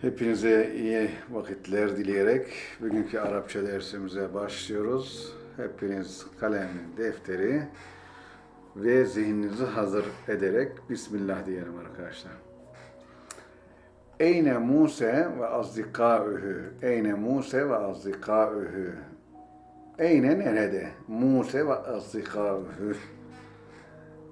Hepinize iyi vakitler dileyerek bugünkü Arapça dersimize başlıyoruz. Hepiniz kalem, defteri ve zihninizi hazır ederek Bismillah diyelim arkadaşlar. Eyne Musa ve azdikâühü. Eyne Musa ve azdikâühü. Eyne nerede? Musa ve azdikâühü.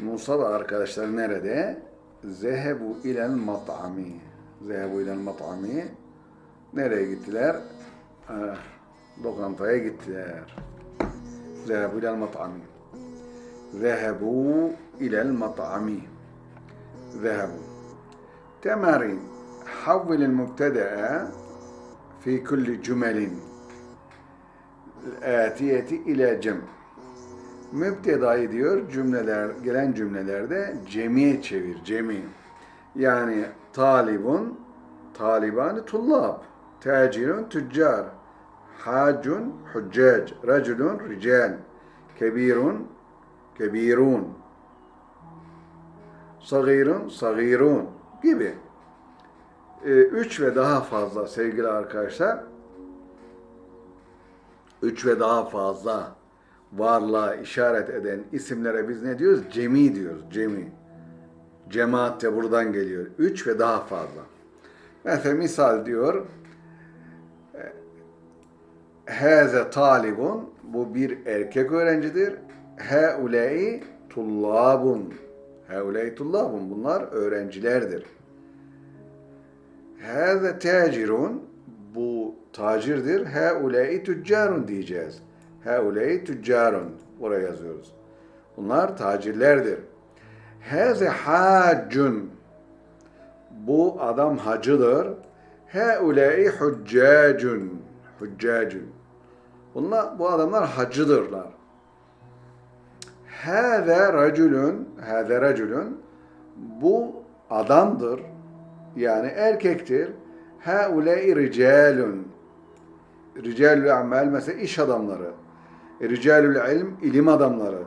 Musa ve arkadaşlar nerede? Zehebu ilel mat'ami. Zehebu ilel mat'ami. Nereye gittiler? Ah, lokantaya gittiler. Zehebu ilel mat'ami. Zehebu ilel mat'ami. Zehebu. تمارين حول المبتدأ في كل جمل الآتية إلى جمع müptedayı diyor cümleler gelen cümlelerde cemiye çevir cemi. Yani talibun talibani tullab, tacirun tüccar, hacun huccac, raculun rical, kebirun kebirun, sagirun sagirun gibi. Ee, üç ve daha fazla sevgili arkadaşlar. Üç ve daha fazla varlığa işaret eden isimlere biz ne diyoruz? Cemi diyoruz. Cemi. Cemaat de buradan geliyor. Üç ve daha fazla. Mesela misal diyor Hâze talibun bu bir erkek öğrencidir. Heulei tullabun. Heulei tullabun. Bunlar öğrencilerdir. Hâze tacirun bu tacirdir. Heulei tüccarun diyeceğiz. Heulei tüccarun. Buraya yazıyoruz. Bunlar tacirlerdir. Hâze haccun. Bu adam hacıdır. Heulei huccacun. Huccacun. Bunlar, bu adamlar hacıdırlar. Hâze raculun. Hâze raculun. Bu adamdır. Yani erkektir. Heulei ricalun. Ricalül amel mesela iş adamları. Ricalül ilm ilim adamları.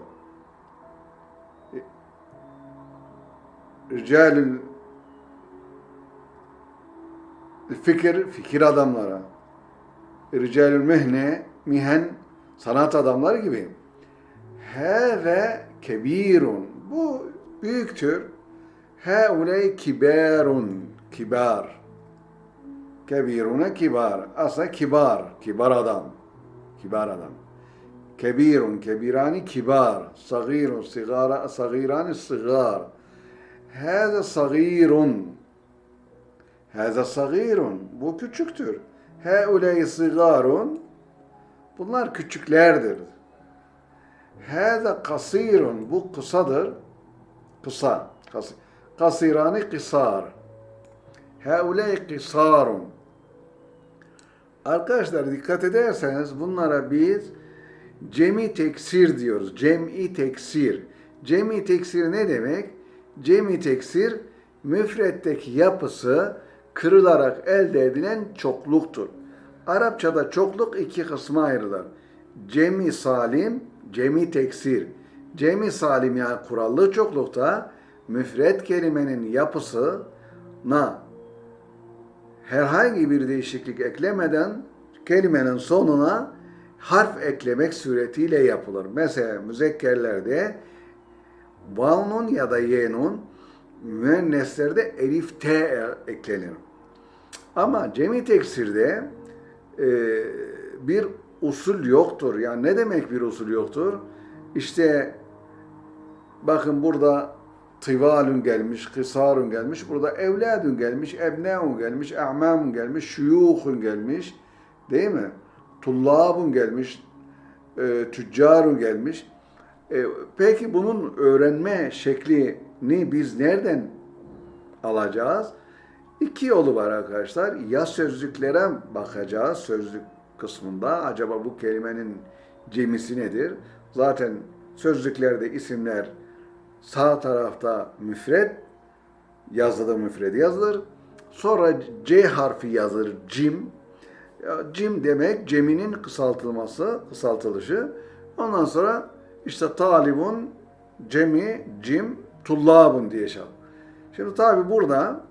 Ricalül fikir fikir adamları. Ricalül mehne mihen sanat adamları gibi. Heve kebirun. Bu büyüktür. Heuley kibarun. Kibar. Kebirune kibar. Aslında kibar. Kibar adam. Kibar adam. Kebirun. Kebirani kibar. Sagirun. Sigara. Sagirani sigar. Hâze sagirun. Hâze sagirun. Bu küçüktür. Heuley sigarun. Bunlar küçüklerdir. Hâze kasirun. Bu kısadır. Kısa. Kas- Kasirani kısar. Heuley kısarun. Arkadaşlar dikkat ederseniz bunlara biz cemi teksir diyoruz. Cem'i teksir. Cemi teksir ne demek? Cemi teksir müfretteki yapısı kırılarak elde edilen çokluktur. Arapçada çokluk iki kısma ayrılır. Cemi salim, cemi teksir. Cemi salim yani kurallı çoklukta müfret kelimenin yapısına herhangi bir değişiklik eklemeden kelimenin sonuna harf eklemek suretiyle yapılır. Mesela müzekkerlerde valnun ya da yenun, müenneslerde elif t eklenir. Ama cemi teksirde e, bir usul yoktur. Yani ne demek bir usul yoktur? İşte bakın burada tıvalun gelmiş, kısarun gelmiş, burada evladun gelmiş, ebneun gelmiş, a'mamun gelmiş, şuyuhun gelmiş, değil mi? Tullabun gelmiş, e, tüccarun gelmiş. E, peki bunun öğrenme şeklini biz nereden alacağız? İki yolu var arkadaşlar. Ya sözlüklere bakacağız, sözlük kısmında. Acaba bu kelimenin cemisi nedir? Zaten sözlüklerde isimler sağ tarafta müfred, yazıda müfred yazılır. Sonra C harfi yazılır, cim. Cim demek ceminin kısaltılması, kısaltılışı. Ondan sonra işte talibun, cemi, cim, tullabun diye şey. Şimdi tabi burada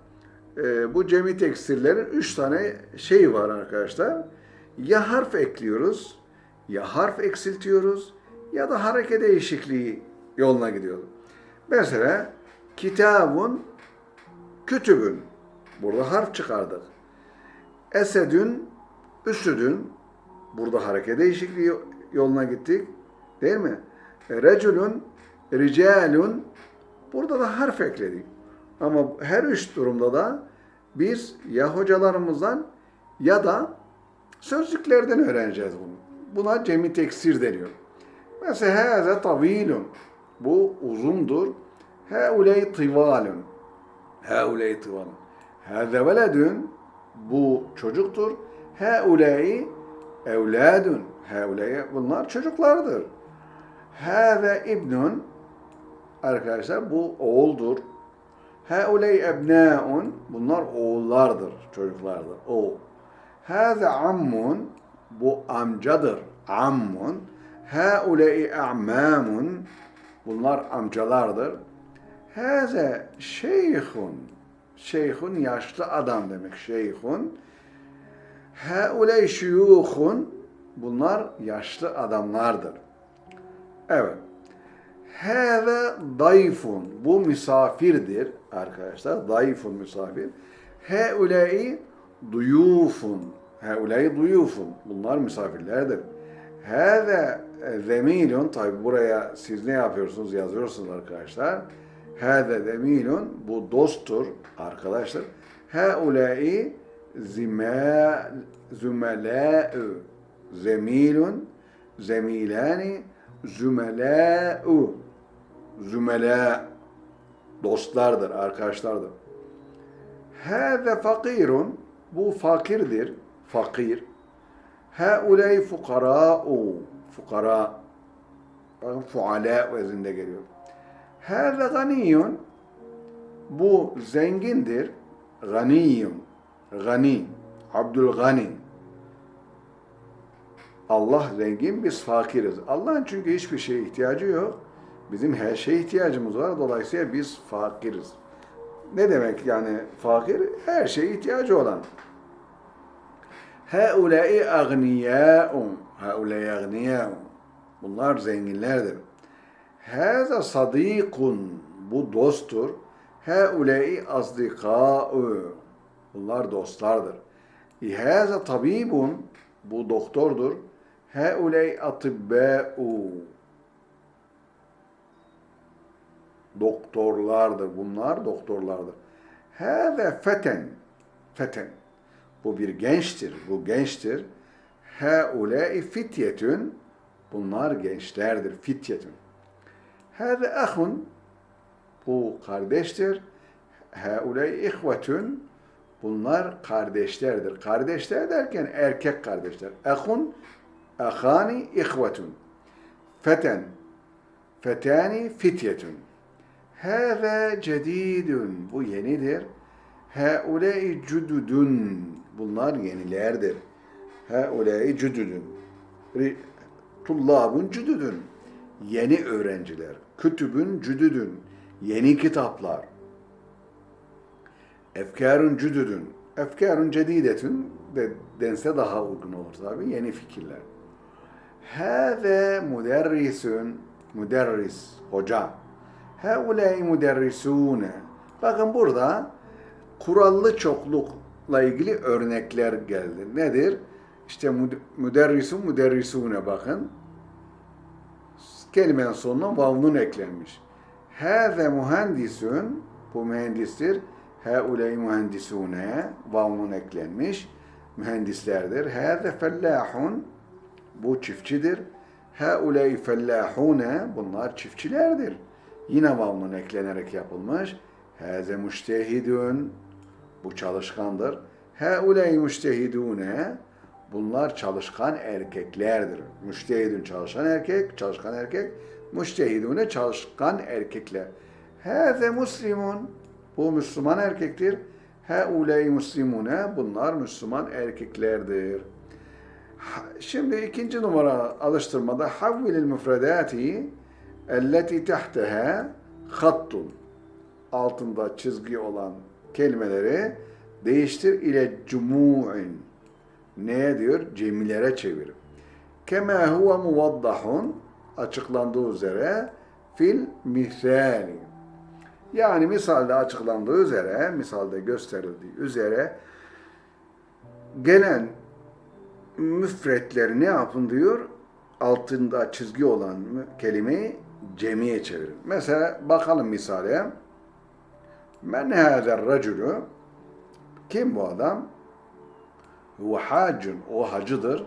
e, bu cemi teksirlerin üç tane şey var arkadaşlar. Ya harf ekliyoruz, ya harf eksiltiyoruz ya da hareket değişikliği yoluna gidiyoruz. Mesela kitabun kütübün. Burada harf çıkardık. Esedün, üsüdün. Burada hareket değişikliği yoluna gittik. Değil mi? Reculun, ricalun. Burada da harf ekledik. Ama her üç durumda da biz ya hocalarımızdan ya da sözlüklerden öğreneceğiz bunu. Buna cemi teksir deniyor. Mesela haze tavilun. Bu uzundur. Hauley tıvalun. Hauley tıvalun. Haze veledün. Bu çocuktur. Hauley evladun. Hauley bunlar çocuklardır. Haze ibnun. Arkadaşlar bu oğuldur. Hauley ebnaun. Bunlar oğullardır, çocuklardır. O. Haze ammun. Bu amcadır. Ammun. Hauley a'mamun. Bunlar amcalardır. Haze şeyhun. Şeyhun yaşlı adam demek. Şeyhun. Hauley şuyuhun. Bunlar yaşlı adamlardır. Evet. Hâve dayfun. Bu misafirdir arkadaşlar. Dayfun misafir. Heulâi duyufun. Heulâi duyufun. Bunlar misafirlerdir. Hâve zemilun. Tabi buraya siz ne yapıyorsunuz? Yazıyorsunuz arkadaşlar. Hâve zemilun. Bu dosttur arkadaşlar. Heulâi zimâ zümelâ'ü. Zemilun. Zemilani zümelâ'u zümelâ dostlardır, arkadaşlardır. Hâze fakirun bu fakirdir, fakir. Hauley fukarâ'u fukara bakın fualâ vezinde geliyor. Hâze ganiyun bu zengindir, ganiyun, gani, Abdülgani. Allah zengin, biz fakiriz. Allah'ın çünkü hiçbir şeye ihtiyacı yok. Bizim her şeye ihtiyacımız var. Dolayısıyla biz fakiriz. Ne demek yani fakir? Her şeye ihtiyacı olan. Haulâi agniyâun. Haulâi agniyâun. Bunlar zenginlerdir. Hâza sadîkun. Bu dosttur. Haulâi azdikâ'u. Bunlar dostlardır. İhâza tabibun. Bu doktordur. Hauley atibbâ'u doktorlardır. Bunlar doktorlardır. Hâze feten feten bu bir gençtir. Bu gençtir. Haulâi fityetün bunlar gençlerdir. Fityetün. Hâze ahun bu kardeştir. Haulâi ihvetün bunlar kardeşlerdir. Kardeşler derken erkek kardeşler. Ahun ahani ihvetun. Feten. Fetani fityetun. Hâve cedidun. Bu yenidir. Haulâi cududun. Bunlar yenilerdir. Haulâi cududun. Tullabun cududun. Yeni öğrenciler. Kütübün cududun. Yeni kitaplar. Efkarun cududun. Efkarun cedidetun de dense daha uygun olur tabi. Yeni fikirler. Hâve müderrisun, müderris, hoca. Haulâi müderrisûne. Bakın burada kurallı çoklukla ilgili örnekler geldi. Nedir? İşte müderrisun, müderrisûne bakın. Kelimenin sonuna vavnun eklenmiş. Hâze mühendisün, bu mühendistir. Haulâi mühendisûne, vavnun eklenmiş. Mühendislerdir. Hâze fellâhun, bu çiftçidir. Hauley fellahune bunlar çiftçilerdir. Yine vavnun eklenerek yapılmış. Haze müştehidun bu çalışkandır. Hauley müştehidune bunlar çalışkan erkeklerdir. Müştehidun çalışan erkek, çalışkan erkek. Müştehidune çalışkan erkekler. Haze muslimun bu Müslüman erkektir. Hauley muslimune bunlar Müslüman erkeklerdir. Şimdi ikinci numara alıştırmada havvilil müfredati elleti tahteha hattun altında çizgi olan kelimeleri Değiştir ile cumu'in. Neye diyor? Cemilere çevir. Kema huve muvaddahun açıklandığı üzere fil misali. Yani misalde açıklandığı üzere, misalde gösterildiği üzere gelen müfretleri ne yapın diyor? Altında çizgi olan kelimeyi cemiye çevirin. Mesela bakalım misale. Men hâzer racülü Kim bu adam? Huve hacun. O hacıdır.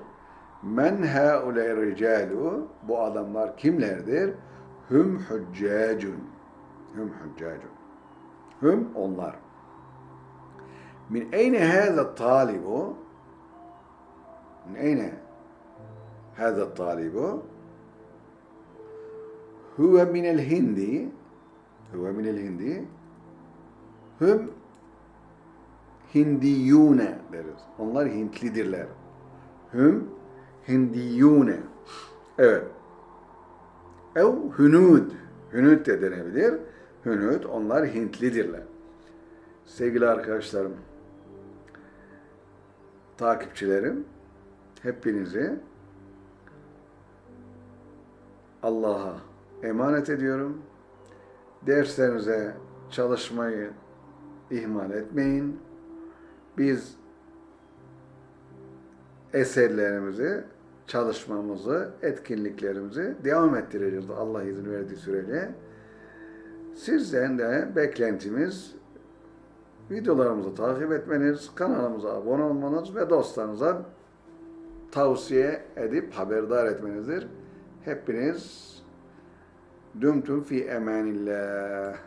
Men hauley ricalu Bu adamlar kimlerdir? Hüm hüccacun. Hüm hüccacun. Hüm onlar. Min eyne hâze talibu? Min eyne hâze talibu? Huve minel hindi. Huve minel hindi. Hüm Hindiyune deriz. Onlar Hintlidirler. Hüm Hindiyune. Evet. Ev hünud. Hünud de denebilir. Hünud onlar Hintlidirler. Sevgili arkadaşlarım, takipçilerim, hepinizi Allah'a emanet ediyorum. Derslerinize çalışmayı ihmal etmeyin. Biz eserlerimizi, çalışmamızı, etkinliklerimizi devam ettireceğiz Allah izin verdiği sürece. Sizden de beklentimiz videolarımızı takip etmeniz, kanalımıza abone olmanız ve dostlarınıza tavsiye edip haberdar etmenizdir. Hepiniz dümtüm fi emanillah.